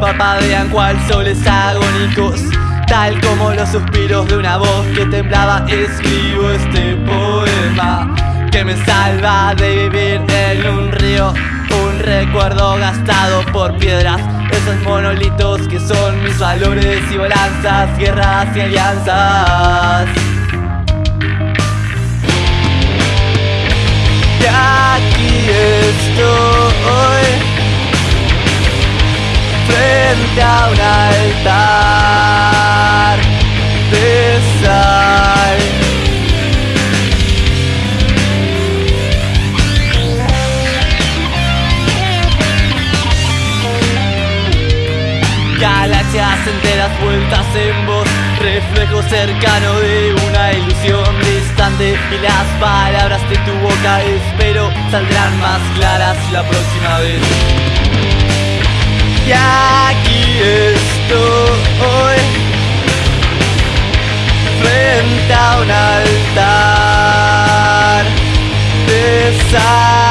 parpadean cual soles agónicos Tal como los suspiros de una voz que temblaba. Escribo este poema que me salva de vivir en un río Un recuerdo gastado por piedras. Esos monolitos que son mis valores y balanzas Guerras y alianzas Galaxias enteras vueltas en voz Reflejo cercano de una ilusión distante Y las palabras de tu boca espero saldrán más claras la próxima vez. Y aquí estoy Frente a un altar de sal